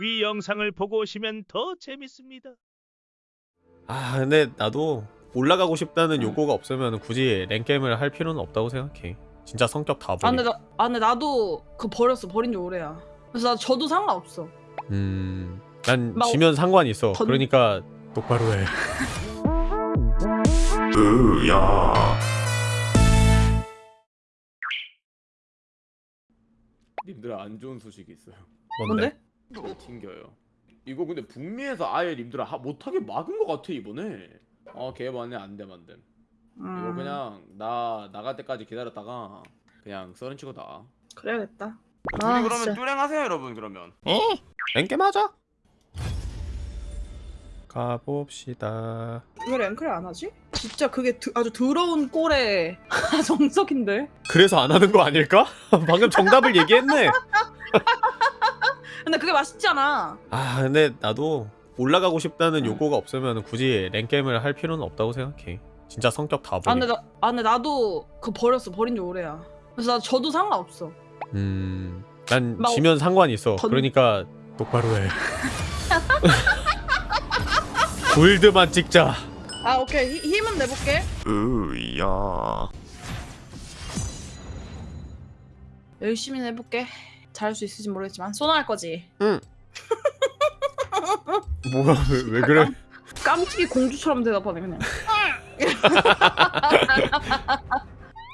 위 영상을 보고 오시면 더 재밌습니다. 아 근데 나도 올라가고 싶다는 요구가 없으면 굳이 랭겜을 할 필요는 없다고 생각해. 진짜 성격 다아 버리 근데 나, 아 근데 나도 그거 버렸어. 버린 지 오래야. 그래서 나 저도 상관없어. 음 난 막 지면 상관이 있어. 던- 그러니까 똑바로 해. 으야. 님들 안 좋은 소식이 있어요. 뭔데? 뭔데? 튕겨요. 이거 근데 북미에서 아예 님들아 하- 못하게 막은 것 같아 이번에. 아 개반네 안돼 안돼. 이거 음, 그냥 나 나갈 때까지 기다렸다가 그냥 썰은 치고 다. 그래야겠다 둘이 아, 그러면 진짜. 뚜랭하세요 여러분 그러면. 랭겜 하자 가봅시다 왜 랭크를 안 하지? 진짜 그게 드, 아주 더러운 꼴의 정석인데 그래서 안 하는 거 아닐까? 방금 정답을 얘기했네 근데 그게 맛있잖아. 아 근데 나도 올라가고 싶다는 요구가 없으면 굳이 랭겜을 할 필요는 없다고 생각해. 진짜 성격 다아 버리 근데, 나, 아 근데 나도 그거 버렸어. 버린 지 오래야. 그래서 나 저도 상관없어. 음난 막 지면 상관이 있어. 던- 그러니까 똑바로 해. 골드만 찍자. 아 오케이. 히- 힘은 내볼게. 으야. 열심히 해볼게 잘할 수 있을지 모르겠지만 소나 할 거지. 뭐가 왜, 왜 그래? 깜찍이 공주처럼 대답하네 그냥.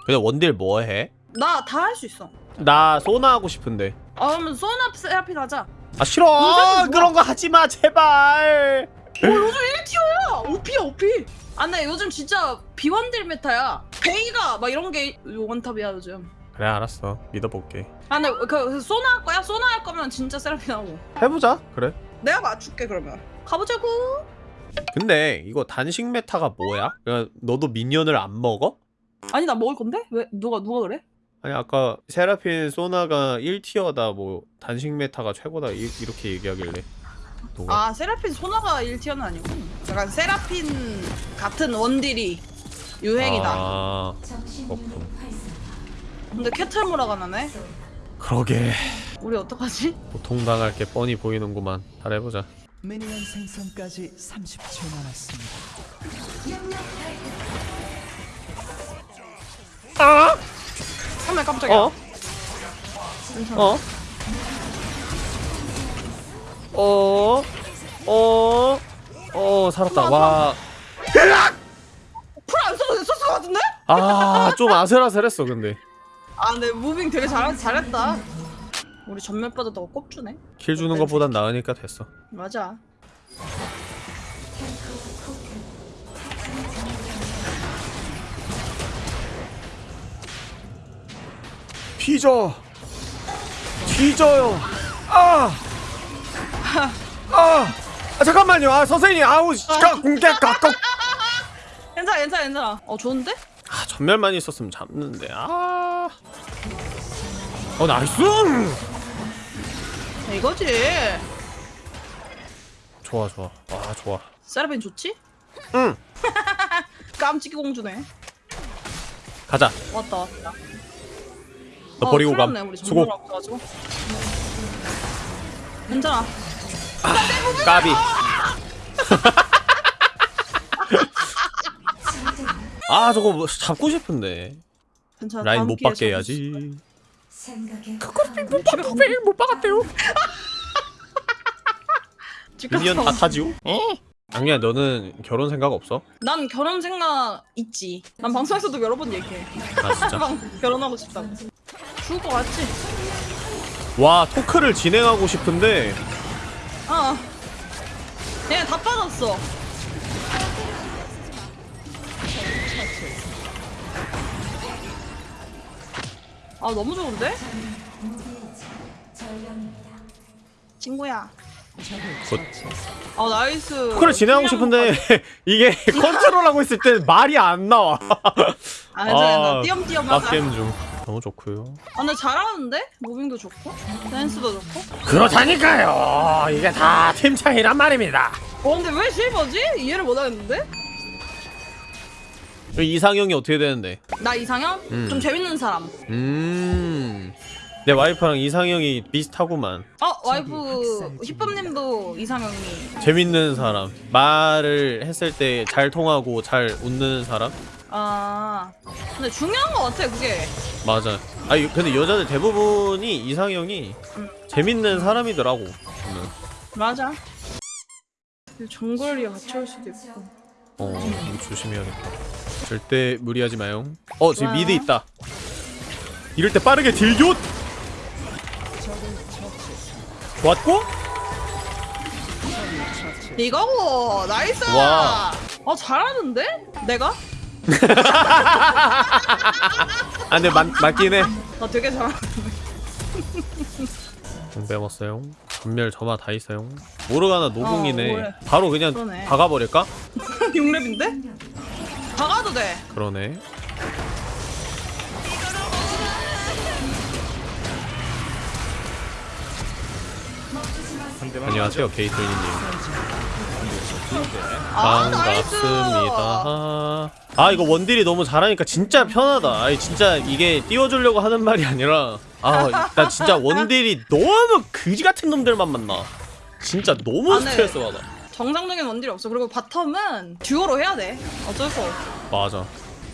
근데 원딜 뭐 해? 나 다 할 수 있어. 나 소나 하고 싶은데. 아 그러면 소나 세라핀 하자. 아 싫어! 그런 거 하지 마 제발! 어 요즘 1 tier야! OP야 OP! 아 근데 요즘 진짜 비원딜 meta야. 베이가 막 이런 게 원탑이야 요즘 그래 알았어. 믿어볼게. 아 근데 그 소나 할 거야? 소나 할 거면 진짜 세라핀 하고. 해보자. 그래. 내가 맞출게 그러면. 가보자고. 근데 이거 단식 meta가 뭐야? 너도 미니언을 안 먹어? 아니 나 먹을 건데? 왜 누가 누가 그래? 아니 아까 세라핀 소나가 1 tier다. 뭐 단식 meta가 최고다. 이, 이렇게 얘기하길래. 누가? 아 세라핀 소나가 1티어는 아니고? 약간 세라핀 같은 원딜이 유행이다. 아 그렇군 근데 캐틀무라가 나네 그러게 우리 어떡하지? 고통당할 게 뻔히 보이는구만 잘해보자 미니언 생성까지 30초 남았습니다. 정말 깜짝이야 어? 괜찮아 어? 어? 어? 어 살았다 와 플 안 써도 됐었을 것 같은데? 아, 좀 아슬아슬했어, 근데. 아 근데 moving 되게 잘, 잘했다 우리 점멸 빠졌다고 꼽주네 킬 주는 것보단 나으니까 됐어. 맞아 뒤져! 뒤져요! 아! 아! 아 잠깐만요. 아, 선생님. 아우, 가, 공개, 가끔. 괜찮아 괜찮아 괜찮아 어 좋은데? 아, 점멸만 있었으면 잡는데. 아. 어, nice! 이거지 좋아, 좋아. 아, 좋아. 세라핀 좋지? 응. 깜찍이 공주네 가자. 왔다 왔다 너 어, 버리고 감. 수고. 괜찮아 까비. 아, 저거 뭐 잡고 싶은데. 괜찮아 라인 못 받게 있어. 해야지. 못 받게 못 받았대요 미니언 다 타지요? 악리야, 너는 결혼 생각 없어? 난 결혼 생각 있지 난 방송에서도 여러 번 얘기해 아, 진짜. 방- 결혼하고 싶다고 죽을 것 같지? 와 토크를 진행하고 싶은데 어 얘네 다 빠졌어 아 너무 좋은데? 친구야 Good. 아 nice talk를 진행하고 싶은데 이게 컨트롤하고 있을 때 말이 안 나와 아 괜찮아 아, 띄엄띄엄 하자 빡겜 중 너무 좋고요 아 근데 잘하는데? moving도 좋고 댄스도 좋고 그렇다니까요 이게 다 팀 차이란 말입니다 어 근데 왜 silver지? 이해를 못하겠는데? 이상형이 어떻게 되는데? 나 이상형? 음. 좀 재밌는 사람. 음. 내 와이프랑 이상형이 비슷하구만. 어 와이프 힙합님도 이상형이. 재밌는 사람. 말을 했을 때 잘 통하고 잘 웃는 사람? 아 근데 중요한 거 같아 그게. 맞아. 아니 근데 여자들 대부분이 이상형이 음. 재밌는 사람이더라고 저는. 맞아. 정글이랑 같이 올 수도 있고. 어 조심해야겠다 절대 무리하지 마요 어 지금. 미드 있다. 이럴 때 빠르게 딜교 왔고? 이거고 나이스! 와. 어 잘하는데? 내가? 아 근데 맞, 맞긴 해. 나 되게 잘하 공 빼먹었어요 전멸 저마 다 있어요 모르가나 노궁이네. 어. 바로 그냥 그러네. 박아버릴까? 6렙인데 박아도 돼. 그러네. 안녕하세요 아, nice. 반갑습니다. 아 이거 원딜이 너무 잘하니까 진짜 편하다. 아니 진짜 이게 띄워주려고 하는 말이 아니라 아나 진짜 원딜이 너무 그지 같은 놈들만 만나. 진짜 너무 아, 네. 스트레스 받아 정상적인 원딜이 없어 그리고 바텀은 듀오로 해야 돼 어쩔 수 없어 맞아.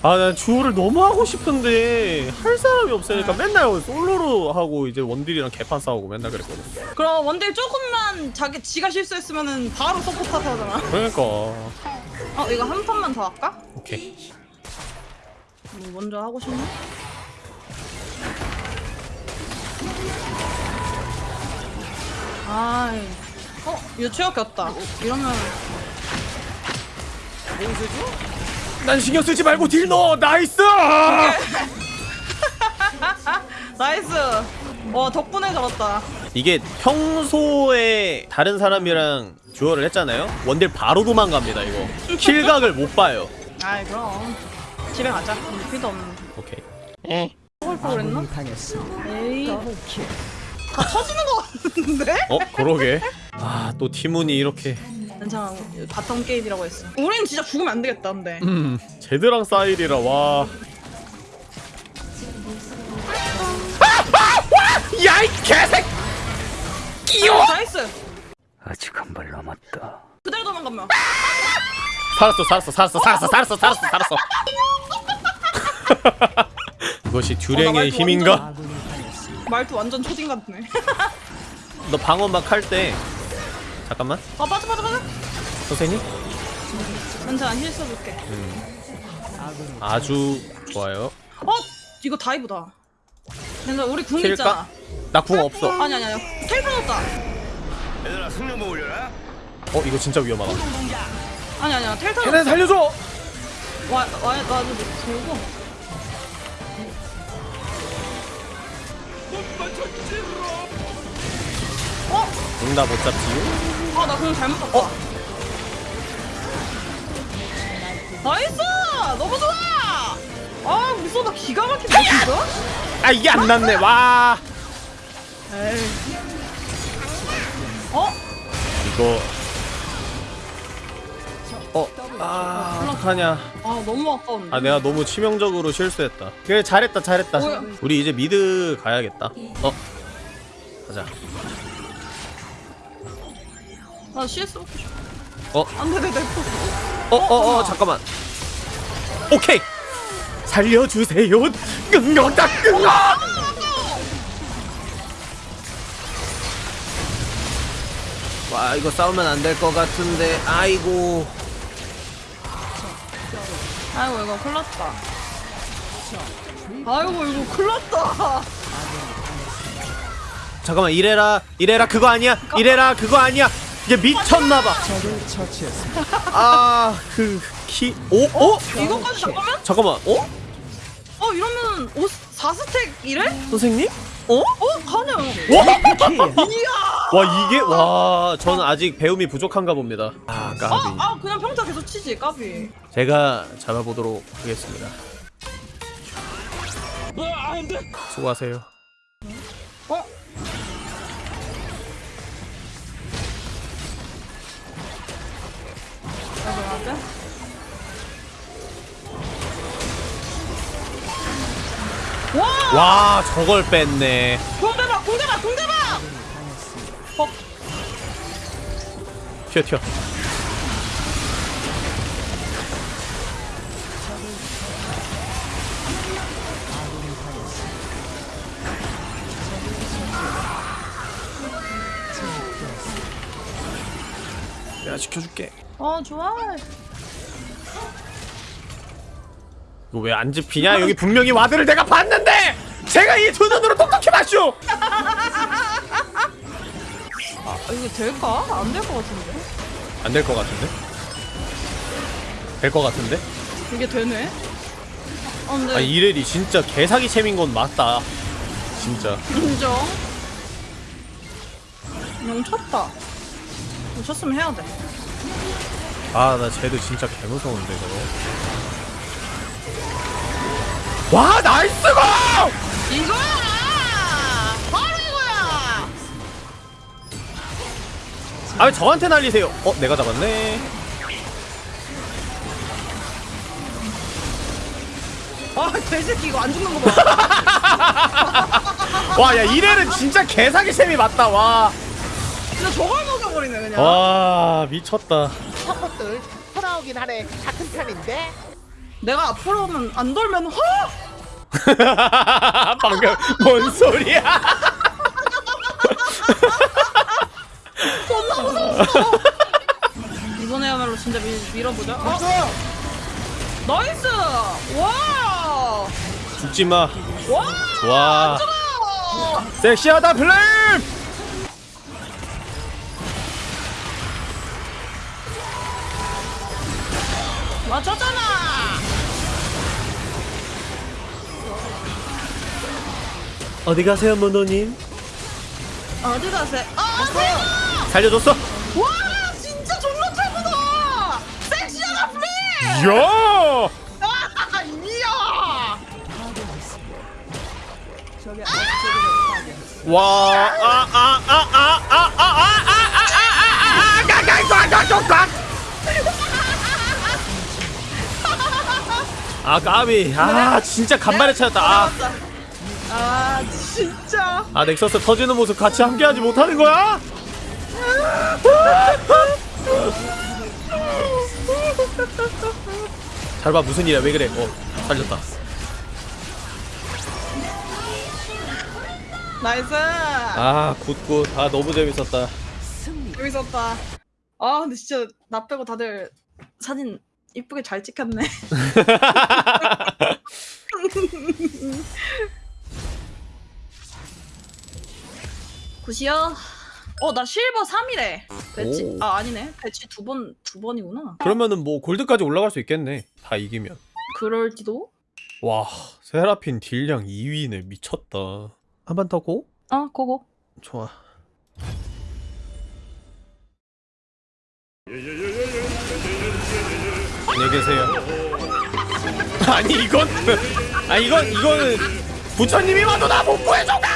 아, 나 듀오를 너무 하고 싶은데 할 사람이 없으니까 아. 맨날 솔로로 하고 이제 원딜이랑 개판 싸우고 맨날 그랬거든. 그럼 원딜 조금만 자기 지가 실수했으면은 바로 서포트 탓 하잖아 그러니까 어 이거 한 판만 더 할까? 오케이. 뭐 먼저 하고 싶나? 아 이 어? 유치원 겼다 이러면 난 신경 쓰지 말고 딜 넣어. 나이스. 나이스 와 덕분에 잡았다 이게 평소에 다른 사람이랑 듀얼을 했잖아요. 원딜 바로 도망갑니다 이거. 킬각을 못 봐요. 아이 그럼 집에 가자 필도 없는데 오케이. 먹을 거 그랬나? 에이. 다 터지는 거 같은데? 어 그러게. 아또 티문이 이렇게. 괜찮아 바텀 게임이라고 했어 우린 진짜 죽으면 안 되겠다 근데 음 제드랑 사일이라 와. 야이 개색. 어, 나이스 아직 한 발 남았다. 그대로 도망가면 살았어 살았어 살았어 살았어 살았어 살았어 살았어 이것이 어, 듀랭의 나 말투 힘인가? 말투 완전 초딩 같네 너 방어막 할때 잠깐만. 아 빠져 빠져 빠져. 선생님? 괜찮아 힐 써줄게. 아군이 아주 좋아요. 어? 이거 다이브다. 근데 우리 궁 킬까? 있잖아. 나궁 없어. 아니 아니 아니. 텔 펴졌다. 얘들아 승룡 올려라. 어 이거 진짜 위험하다. 아니 아니야. 텔 걔네 펴졌다. 살려줘! 와와 나도 들고. 어? 응나 못 잡지요? 아 나 그냥 잘못 봤다. 어? 나이스! 너무 좋아! 아 무서워. 나 기가 막히네 진짜? 아 이게 안 났네. 와. 에이. 어? 이거. 어? 아 어떡하냐. 아 너무 아까운데. 아 내가 너무 치명적으로 실수했다. 그래 잘했다 잘했다. 뭐야? 우리 이제 미드 가야겠다. 어? 가자 나 CS 먹고 싶어 어? 안돼 내내 어, 어, 어, 잠깐만. 오케이. 살려주세요. 끙耿다 끙아. 와, 이거 싸우면 안 될 것 같은데. 아이고. 아이고 이거 큰일 났다 아이고 이거 큰일 났다 잠깐만, 이래라. 이래라 그거 아니야. 이래라 그거 아니야. 이게 미쳤나 봐. 적을 처치했습니다. 아, 그 키. 오, 오? 이거까지 잠깐만 잠깐만. 어? 어 이러면 5, 4스택 이래? 선생님? 어? 어? 가능 와! 이야 와, 이게 와, 저는 아직 배움이 부족한가 봅니다. 아, 까비. 아, 아 그냥 평타 계속 치지 까비 제가 잡아보도록 하겠습니다. 수고하세요. 와! 와 저걸 뺐네. 공대박 공대박 공대박 어 튀어 튀어 내가 지켜줄게 어, 좋아 이거 왜 안 집히냐? 여기 분명히 와드를 내가 봤는데! 제가 이 두 눈으로 똑똑히 봤슈! 아, 이거 될까? 안 될 것 같은데 안 될 것 같은데? 될 것 같은데? 이게 되네 어 근데 아 이래리 진짜 개사기 챔인 건 맞다 진짜 인정 용 쳤다 용 쳤으면 해야 돼. 아 나 쟤도 진짜 개무서운데 저거. 와 나이스고! 이거야! 바로 이거야! 아 왜 저한테 날리세요. 어 내가 잡았네. 아 개새끼 이거 안 죽는 거 봐. 와 야 이래는 진짜 개사기 챔이 맞다 와. 진짜 저걸 먹여버리네 그냥. 와 미쳤다. 것들 돌아오긴 하네. 같은 편인데. 내가 앞으로 오면 안 돌면 허! 방금 뭔 소리야? 이번에야말로 진짜 밀, 밀어보자. 어? 나이스! 와 죽지마. 와! 좋아. 어! 섹시하다 플레임 맞췄잖아! 어디 가세요 모노님? 어디 가세 아 대박 살려줬어? 와 진짜 존나 최고다! 섹시하다 플리 이야! 아 이야! 와아아아아 아아아아아아 까비. 아 진짜 간발의 차였다. 아, 아 진짜. 아 넥서스 터지는 모습 같이 함께하지 못하는 거야? 잘 봐 무슨 일이야. 왜 그래? 어 살렸다. nice. 아 good good. 아 너무 재밌었다. 재밌었다. 아 근데 진짜 나 빼고 다들 사진 이쁘게 잘 찍혔네. good이요. 어 나 실버 3이래. 배치 오. 아 아니네. 배치 두 번 두 번이구나. 그러면은 뭐 골드까지 올라갈 수 있겠네. 다 이기면. 그럴지도? 와 세라핀 딜량 2위네. 미쳤다. 한 번 더 go? 어 go go. 좋아 안녕히 계세요. 아니 이건 아 이건 이거는 부처님이 와도 나 못 구해줘가